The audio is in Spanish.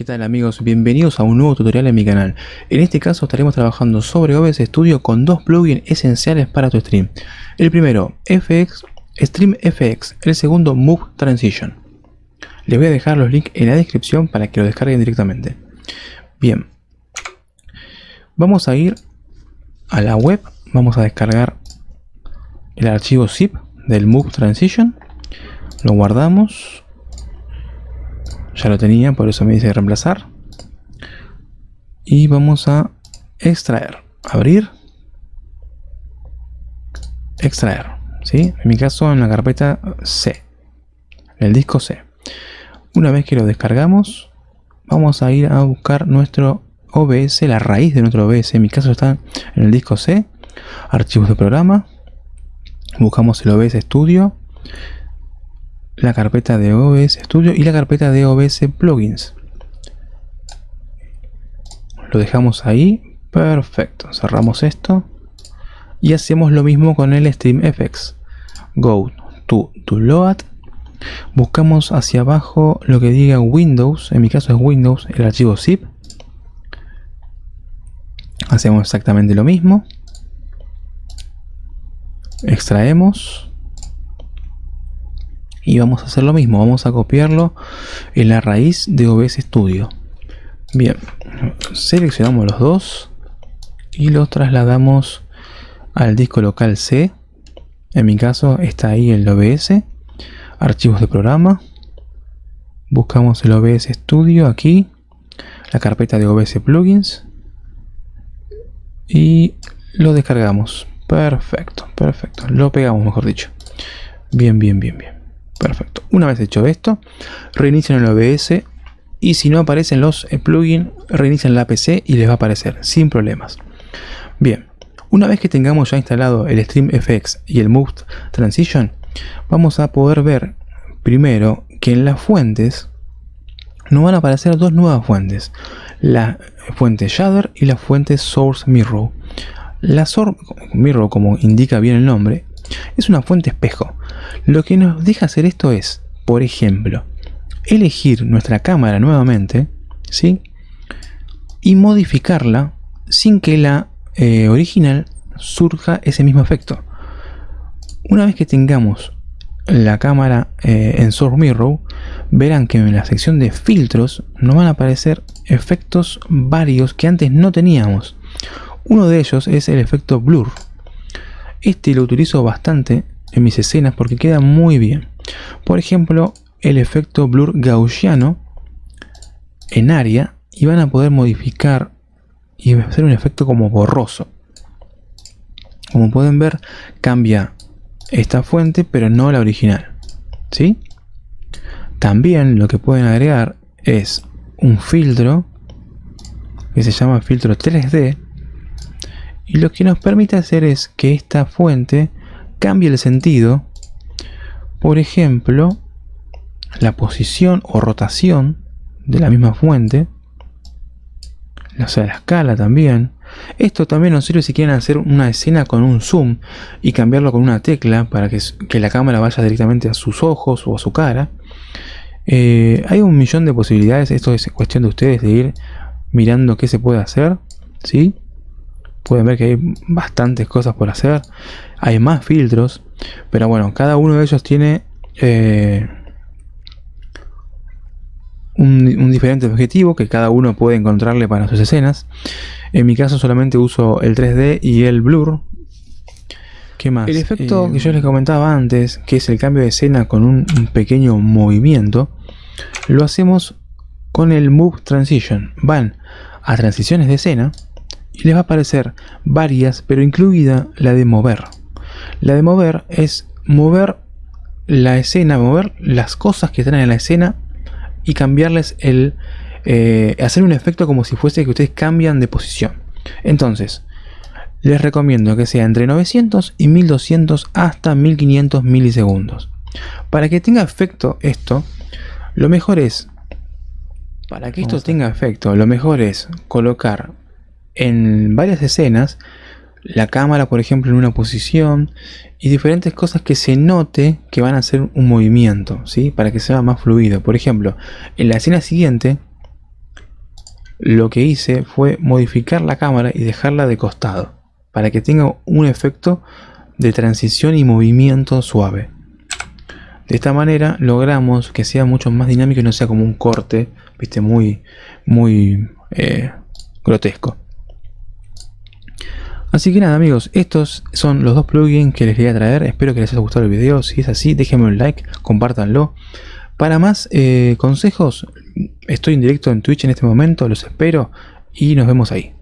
¿Qué tal amigos? Bienvenidos a un nuevo tutorial en mi canal. En este caso estaremos trabajando sobre OBS Studio con dos plugins esenciales para tu stream. El primero, FX, Stream FX, el segundo, Move Transition. Les voy a dejar los links en la descripción para que lo descarguen directamente. Bien, vamos a ir a la web, vamos a descargar el archivo zip del Move Transition, lo guardamos ya lo tenía, por eso me dice reemplazar. Y vamos a extraer. Abrir. Extraer. ¿sí? En mi caso en la carpeta C. El disco C. Una vez que lo descargamos, vamos a ir a buscar nuestro OBS, la raíz de nuestro OBS. En mi caso está en el disco C. Archivos de programa. Buscamos el OBS Studio la carpeta de OBS Studio y la carpeta de OBS Plugins. Lo dejamos ahí. Perfecto. Cerramos esto. Y hacemos lo mismo con el StreamFX. Go to, to Load. Buscamos hacia abajo lo que diga Windows. En mi caso es Windows, el archivo zip. Hacemos exactamente lo mismo. Extraemos y vamos a hacer lo mismo, vamos a copiarlo en la raíz de OBS Studio. Bien, seleccionamos los dos y los trasladamos al disco local C. En mi caso está ahí el OBS, archivos de programa. Buscamos el OBS Studio aquí, la carpeta de OBS Plugins y lo descargamos. Perfecto, perfecto. Lo pegamos, mejor dicho. Bien, bien, bien, bien. Perfecto. Una vez hecho esto, reinician el OBS y si no aparecen los plugins, reinician la PC y les va a aparecer sin problemas. Bien, una vez que tengamos ya instalado el StreamFX y el Move Transition, vamos a poder ver primero que en las fuentes nos van a aparecer dos nuevas fuentes. La fuente Shader y la fuente Source Mirror. La Source Mirror, como indica bien el nombre, es una fuente espejo. Lo que nos deja hacer esto es, por ejemplo, elegir nuestra cámara nuevamente, ¿sí? Y modificarla sin que la eh, original surja ese mismo efecto. Una vez que tengamos la cámara eh, en Source Mirror, verán que en la sección de filtros nos van a aparecer efectos varios que antes no teníamos. Uno de ellos es el efecto blur. Este lo utilizo bastante en mis escenas porque queda muy bien. Por ejemplo, el efecto blur gaussiano en área y van a poder modificar y hacer un efecto como borroso. Como pueden ver, cambia esta fuente, pero no la original. ¿Sí? También lo que pueden agregar es un filtro que se llama filtro 3D y lo que nos permite hacer es que esta fuente cambie el sentido. Por ejemplo, la posición o rotación de la misma fuente. O sea, la escala también. Esto también nos sirve si quieren hacer una escena con un zoom y cambiarlo con una tecla para que, la cámara vaya directamente a sus ojos o a su cara. Eh, hay un millón de posibilidades, esto es cuestión de ustedes de ir mirando qué se puede hacer. ¿sí? Pueden ver que hay bastantes cosas por hacer hay más filtros pero bueno cada uno de ellos tiene eh, un, diferente objetivo que cada uno puede encontrarle para sus escenas en mi caso solamente uso el 3D y el blur ¿Qué más? El efecto eh, que yo les comentaba antes, que es el cambio de escena con un, un pequeño movimiento, lo hacemos con el Move Transition. Van a transiciones de escena y les va a aparecer varias, pero incluida la de mover. La de mover es mover la escena, mover las cosas que están en la escena y cambiarles el... Eh, hacer un efecto como si fuese que ustedes cambian de posición. Entonces, les recomiendo que sea entre 900 y 1200 hasta 1500 milisegundos. Para que tenga efecto esto, lo mejor es, para que esto tenga efecto, lo mejor es colocar en varias escenas la cámara por ejemplo en una posición y diferentes cosas que se note que van a hacer un movimiento ¿sí? para que sea más fluido por ejemplo en la escena siguiente lo que hice fue modificar la cámara y dejarla de costado para que tenga un efecto de transición y movimiento suave. De esta manera logramos que sea mucho más dinámico y no sea como un corte, viste, muy, muy eh, grotesco. Así que nada amigos, estos son los dos plugins que les quería traer. Espero que les haya gustado el video. Si es así, déjenme un like, compártanlo. Para más eh, consejos, estoy en directo en Twitch en este momento, los espero y nos vemos ahí.